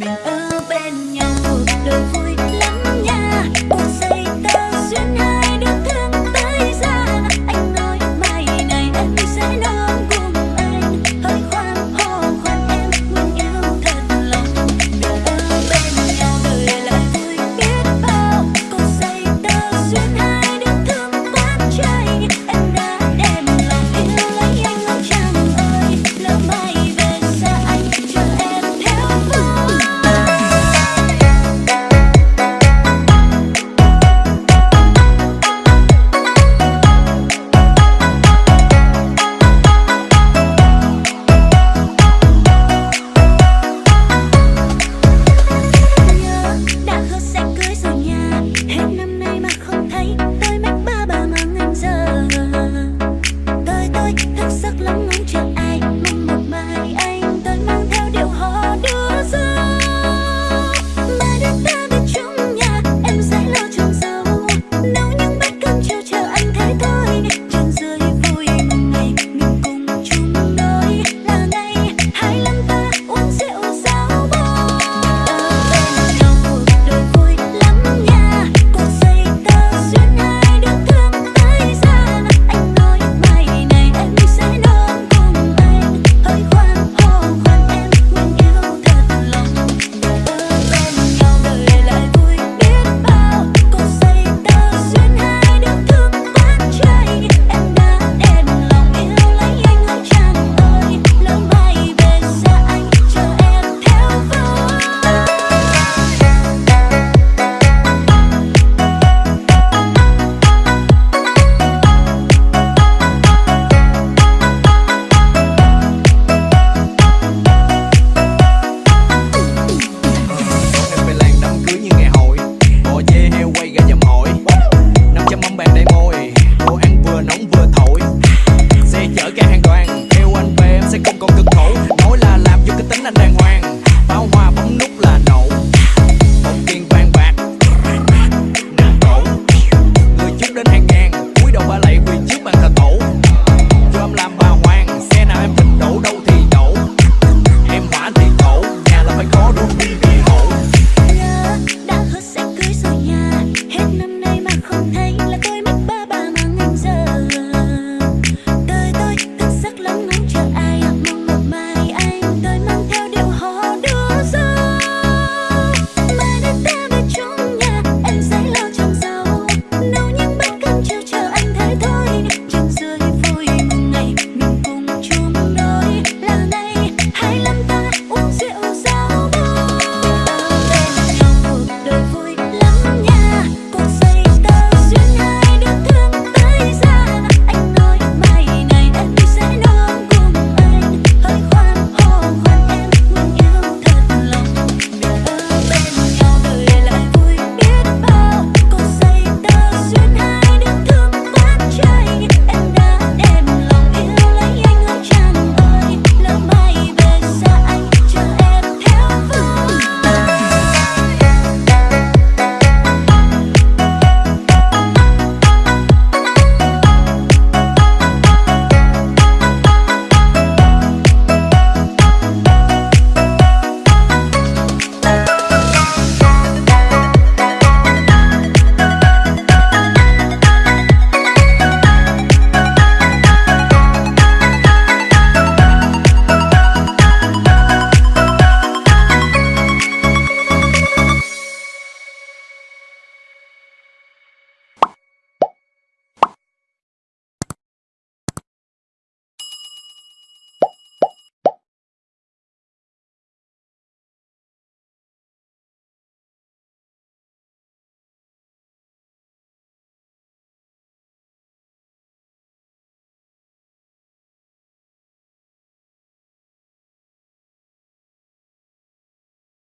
mình ở bên nhau cuộc đời vui lắm nha.